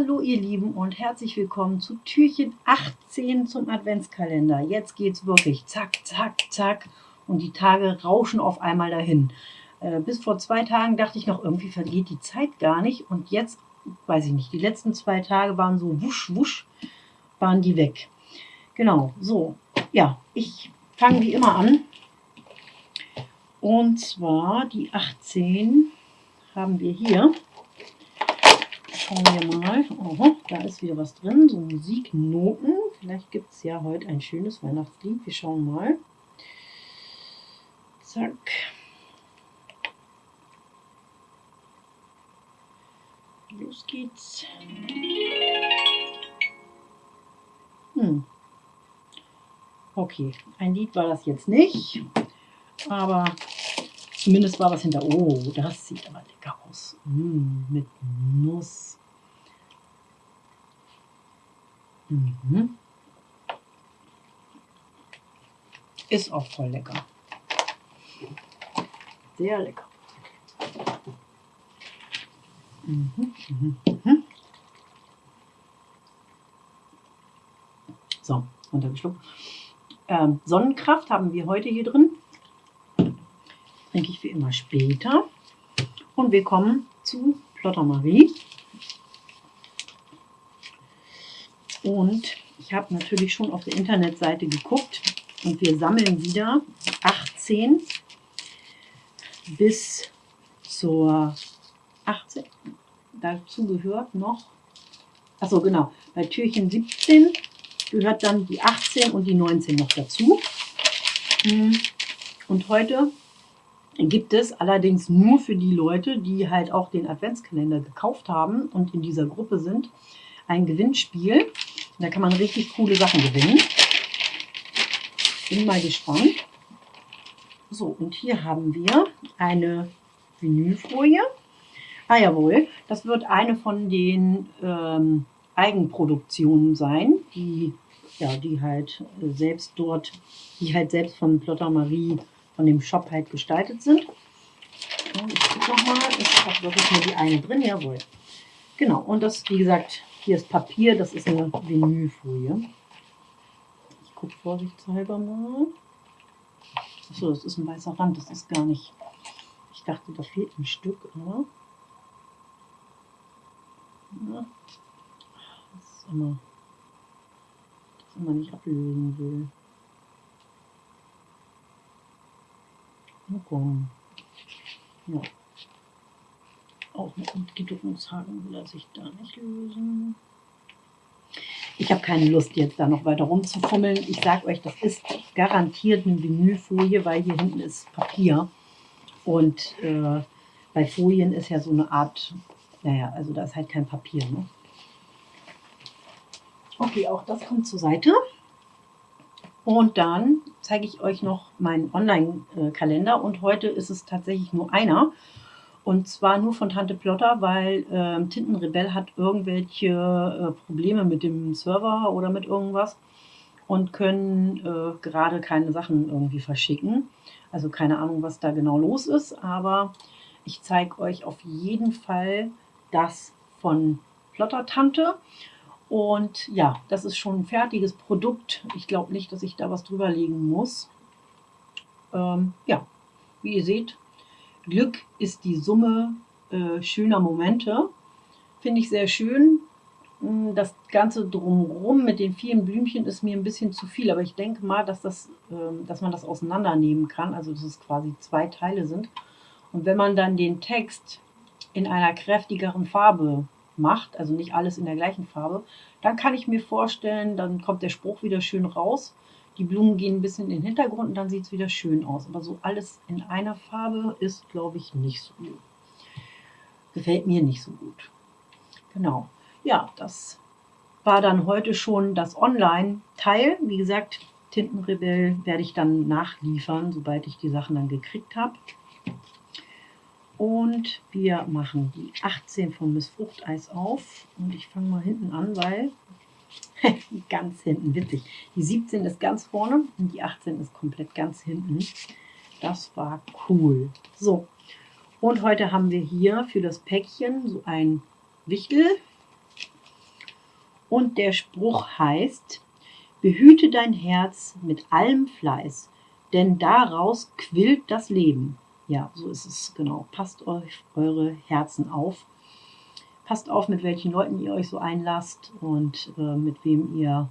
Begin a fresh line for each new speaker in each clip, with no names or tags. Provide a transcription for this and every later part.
Hallo ihr Lieben und herzlich willkommen zu Türchen 18 zum Adventskalender. Jetzt geht's wirklich zack, zack, zack und die Tage rauschen auf einmal dahin. Äh, bis vor zwei Tagen dachte ich noch, irgendwie vergeht die Zeit gar nicht und jetzt, weiß ich nicht, die letzten zwei Tage waren so wusch, wusch, waren die weg. Genau, so, ja, ich fange wie immer an. Und zwar die 18 haben wir hier. Schauen wir mal. Oho, da ist wieder was drin, so Musiknoten. Vielleicht gibt es ja heute ein schönes Weihnachtslied. Wir schauen mal. Zack. Los geht's. Hm. Okay, ein Lied war das jetzt nicht, aber zumindest war was hinter. Oh, das sieht aber lecker aus. Mm, mit Nuss. Mhm. Ist auch voll lecker. Sehr lecker. Mhm, mhm, mhm. So, runtergeschluckt. Ähm, Sonnenkraft haben wir heute hier drin. Trinke ich wie immer später. Und wir kommen zu Plotter Marie. Und ich habe natürlich schon auf der Internetseite geguckt und wir sammeln wieder 18 bis zur 18. Dazu gehört noch, achso genau, bei Türchen 17 gehört dann die 18 und die 19 noch dazu. Hm. Und heute gibt es allerdings nur für die Leute, die halt auch den Adventskalender gekauft haben und in dieser Gruppe sind, ein Gewinnspiel. Da kann man richtig coole Sachen gewinnen. Bin mal gespannt. So, und hier haben wir eine Vinylfolie. Ah jawohl, das wird eine von den ähm, Eigenproduktionen sein, die, ja, die halt selbst dort, die halt selbst von Plotter Marie, von dem Shop halt gestaltet sind. Ich gucke nochmal, ist auch wirklich nur die eine drin, jawohl. Genau, und das, wie gesagt, hier ist Papier, das ist eine Vinylfolie. Ich gucke vorsichtshalber mal. Achso, das ist ein weißer Rand, das ist gar nicht. Ich dachte, da fehlt ein Stück, aber. Ja. Das ist immer, das immer nicht ablösen will. Na komm. Ja. Auch mit Umdrehungshaken will er sich da nicht lösen. Ich habe keine Lust, jetzt da noch weiter rumzufummeln. Ich sage euch, das ist garantiert eine Vinylfolie, weil hier hinten ist Papier. Und äh, bei Folien ist ja so eine Art, naja, also da ist halt kein Papier. Ne? Okay, auch das kommt zur Seite. Und dann zeige ich euch noch meinen Online-Kalender. Und heute ist es tatsächlich nur einer. Und zwar nur von Tante Plotter, weil äh, Tintenrebell hat irgendwelche äh, Probleme mit dem Server oder mit irgendwas und können äh, gerade keine Sachen irgendwie verschicken. Also keine Ahnung, was da genau los ist, aber ich zeige euch auf jeden Fall das von Plotter Tante. Und ja, das ist schon ein fertiges Produkt. Ich glaube nicht, dass ich da was drüber legen muss. Ähm, ja, wie ihr seht, Glück ist die Summe äh, schöner Momente. Finde ich sehr schön. Hm, das Ganze drumherum mit den vielen Blümchen ist mir ein bisschen zu viel, aber ich denke mal, dass, das, äh, dass man das auseinandernehmen kann, also dass es quasi zwei Teile sind. Und wenn man dann den Text in einer kräftigeren Farbe macht, also nicht alles in der gleichen Farbe, dann kann ich mir vorstellen, dann kommt der Spruch wieder schön raus die Blumen gehen ein bisschen in den Hintergrund und dann sieht es wieder schön aus. Aber so alles in einer Farbe ist, glaube ich, nicht so gut. Gefällt mir nicht so gut. Genau. Ja, das war dann heute schon das Online-Teil. Wie gesagt, Tintenrebell werde ich dann nachliefern, sobald ich die Sachen dann gekriegt habe. Und wir machen die 18 von Miss Fruchteis auf. Und ich fange mal hinten an, weil ganz hinten, witzig. Die 17 ist ganz vorne und die 18 ist komplett ganz hinten. Das war cool. So, und heute haben wir hier für das Päckchen so ein Wichtel. Und der Spruch heißt, behüte dein Herz mit allem Fleiß, denn daraus quillt das Leben. Ja, so ist es genau. Passt euch eure Herzen auf. Passt auf, mit welchen Leuten ihr euch so einlasst und äh, mit wem ihr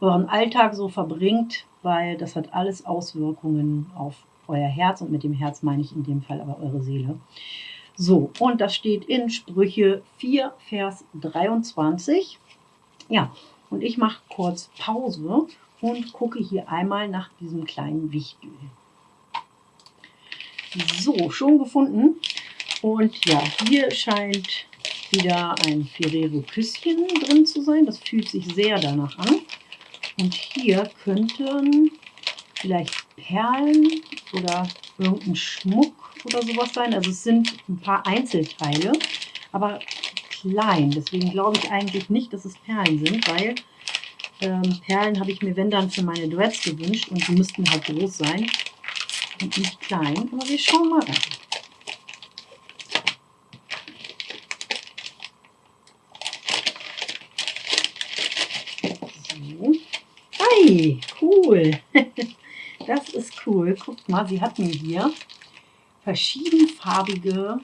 euren Alltag so verbringt, weil das hat alles Auswirkungen auf euer Herz und mit dem Herz meine ich in dem Fall aber eure Seele. So, und das steht in Sprüche 4, Vers 23. Ja, und ich mache kurz Pause und gucke hier einmal nach diesem kleinen Wichtel. So, schon gefunden. Und ja, hier scheint wieder ein Ferrero-Küsschen drin zu sein. Das fühlt sich sehr danach an. Und hier könnten vielleicht Perlen oder irgendein Schmuck oder sowas sein. Also es sind ein paar Einzelteile, aber klein. Deswegen glaube ich eigentlich nicht, dass es Perlen sind, weil ähm, Perlen habe ich mir, wenn dann, für meine Dreads gewünscht und die müssten halt groß sein und nicht klein. Aber wir schauen mal rein. So. Hey, cool. Das ist cool. Guckt mal, sie hat mir hier verschiedenfarbige,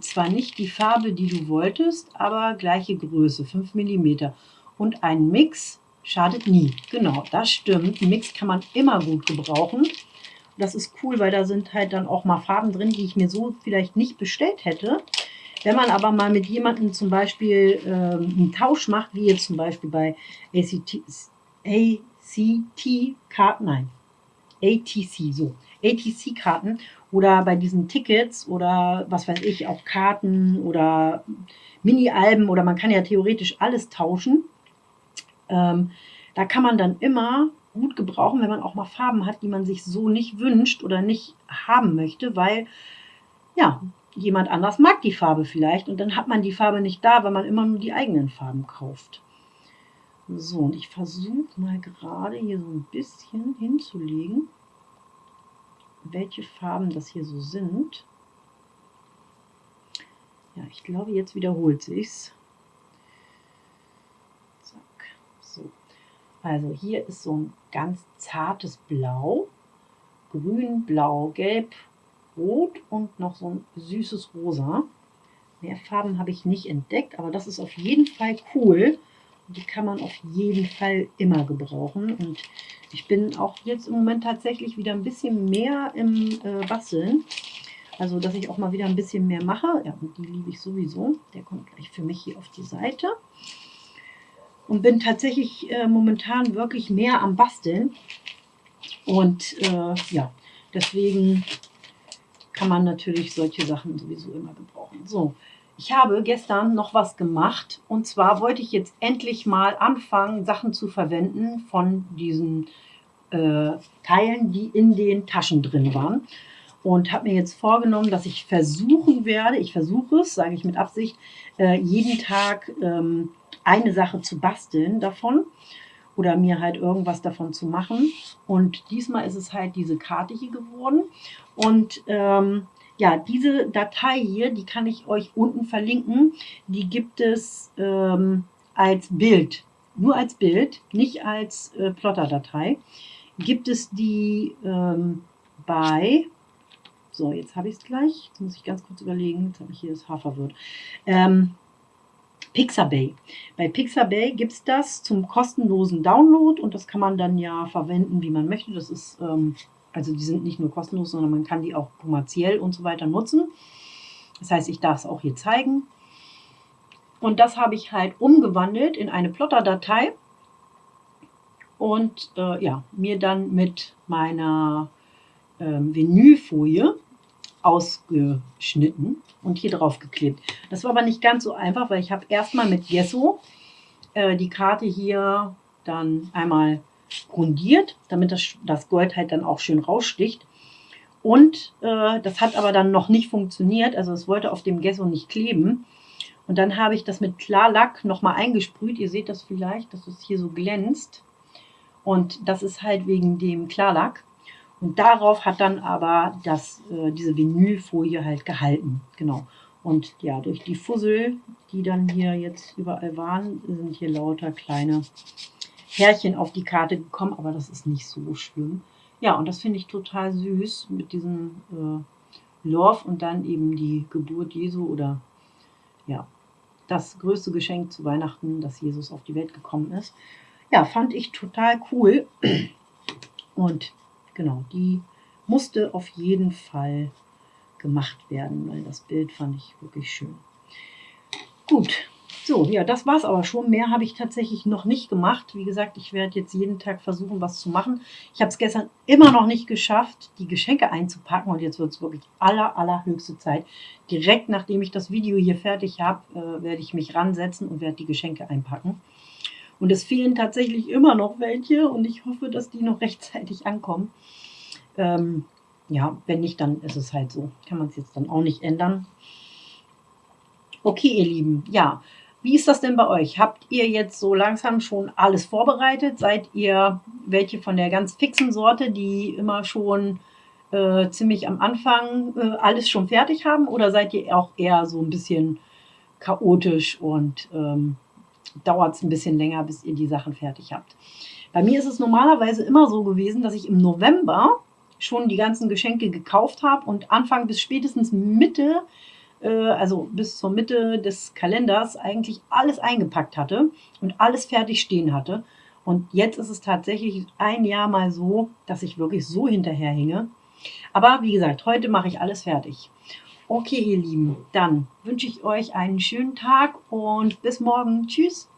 zwar nicht die Farbe, die du wolltest, aber gleiche Größe, 5 mm. Und ein Mix schadet nie. Genau, das stimmt. Mix kann man immer gut gebrauchen. Das ist cool, weil da sind halt dann auch mal Farben drin, die ich mir so vielleicht nicht bestellt hätte. Wenn man aber mal mit jemandem zum Beispiel ähm, einen Tausch macht, wie jetzt zum Beispiel bei ACT, ACT-Karten, nein, ATC, so, ATC-Karten oder bei diesen Tickets oder was weiß ich, auch Karten oder Mini-Alben oder man kann ja theoretisch alles tauschen. Ähm, da kann man dann immer gut gebrauchen, wenn man auch mal Farben hat, die man sich so nicht wünscht oder nicht haben möchte, weil ja, jemand anders mag die Farbe vielleicht und dann hat man die Farbe nicht da, weil man immer nur die eigenen Farben kauft. So, und ich versuche mal gerade hier so ein bisschen hinzulegen, welche Farben das hier so sind. Ja, ich glaube, jetzt wiederholt sich's. Zack, so. Also hier ist so ein ganz zartes Blau, grün, blau, gelb, rot und noch so ein süßes Rosa. Mehr Farben habe ich nicht entdeckt, aber das ist auf jeden Fall cool. Die kann man auf jeden Fall immer gebrauchen. Und ich bin auch jetzt im Moment tatsächlich wieder ein bisschen mehr im äh, Basteln. Also, dass ich auch mal wieder ein bisschen mehr mache. Ja, und die liebe ich sowieso. Der kommt gleich für mich hier auf die Seite. Und bin tatsächlich äh, momentan wirklich mehr am Basteln. Und äh, ja, deswegen kann man natürlich solche Sachen sowieso immer gebrauchen. So, ich habe gestern noch was gemacht und zwar wollte ich jetzt endlich mal anfangen, Sachen zu verwenden von diesen äh, Teilen, die in den Taschen drin waren. Und habe mir jetzt vorgenommen, dass ich versuchen werde, ich versuche es, sage ich mit Absicht, äh, jeden Tag ähm, eine Sache zu basteln davon oder mir halt irgendwas davon zu machen. Und diesmal ist es halt diese Karte hier geworden. Und ähm, ja, diese Datei hier, die kann ich euch unten verlinken. Die gibt es ähm, als Bild, nur als Bild, nicht als äh, Plotter-Datei. Gibt es die ähm, bei, so jetzt habe ich es gleich, jetzt muss ich ganz kurz überlegen, jetzt habe ich hier das H verwirrt. Ähm, Pixabay. Bei Pixabay gibt es das zum kostenlosen Download und das kann man dann ja verwenden, wie man möchte. Das ist ähm, also die sind nicht nur kostenlos, sondern man kann die auch kommerziell und so weiter nutzen. Das heißt, ich darf es auch hier zeigen. Und das habe ich halt umgewandelt in eine Plotter-Datei und äh, ja, mir dann mit meiner ähm, Vinylfolie ausgeschnitten und hier drauf geklebt. Das war aber nicht ganz so einfach, weil ich habe erstmal mit Gesso äh, die Karte hier dann einmal grundiert, damit das, das Gold halt dann auch schön raussticht. Und äh, das hat aber dann noch nicht funktioniert, also es wollte auf dem Gesso nicht kleben. Und dann habe ich das mit Klarlack nochmal eingesprüht. Ihr seht das vielleicht, dass es hier so glänzt. Und das ist halt wegen dem Klarlack. Und darauf hat dann aber das, äh, diese Vinylfolie halt gehalten. Genau. Und ja, durch die Fussel, die dann hier jetzt überall waren, sind hier lauter kleine Härchen auf die Karte gekommen, aber das ist nicht so schlimm. Ja, und das finde ich total süß mit diesem äh, Love und dann eben die Geburt Jesu oder ja, das größte Geschenk zu Weihnachten, dass Jesus auf die Welt gekommen ist. Ja, fand ich total cool. Und genau, die musste auf jeden Fall gemacht werden, weil das Bild fand ich wirklich schön. Gut, so, ja, das war es aber schon. Mehr habe ich tatsächlich noch nicht gemacht. Wie gesagt, ich werde jetzt jeden Tag versuchen, was zu machen. Ich habe es gestern immer noch nicht geschafft, die Geschenke einzupacken. Und jetzt wird es wirklich aller, allerhöchste Zeit. Direkt nachdem ich das Video hier fertig habe, äh, werde ich mich ransetzen und werde die Geschenke einpacken. Und es fehlen tatsächlich immer noch welche. Und ich hoffe, dass die noch rechtzeitig ankommen. Ähm, ja, wenn nicht, dann ist es halt so. Kann man es jetzt dann auch nicht ändern. Okay, ihr Lieben, ja, wie ist das denn bei euch? Habt ihr jetzt so langsam schon alles vorbereitet? Seid ihr welche von der ganz fixen Sorte, die immer schon äh, ziemlich am Anfang äh, alles schon fertig haben? Oder seid ihr auch eher so ein bisschen chaotisch und ähm, dauert es ein bisschen länger, bis ihr die Sachen fertig habt? Bei mir ist es normalerweise immer so gewesen, dass ich im November schon die ganzen Geschenke gekauft habe und Anfang bis spätestens Mitte äh, also bis zur Mitte des Kalenders, eigentlich alles eingepackt hatte und alles fertig stehen hatte. Und jetzt ist es tatsächlich ein Jahr mal so, dass ich wirklich so hinterherhinge. Aber wie gesagt, heute mache ich alles fertig. Okay, ihr Lieben, dann wünsche ich euch einen schönen Tag und bis morgen. Tschüss.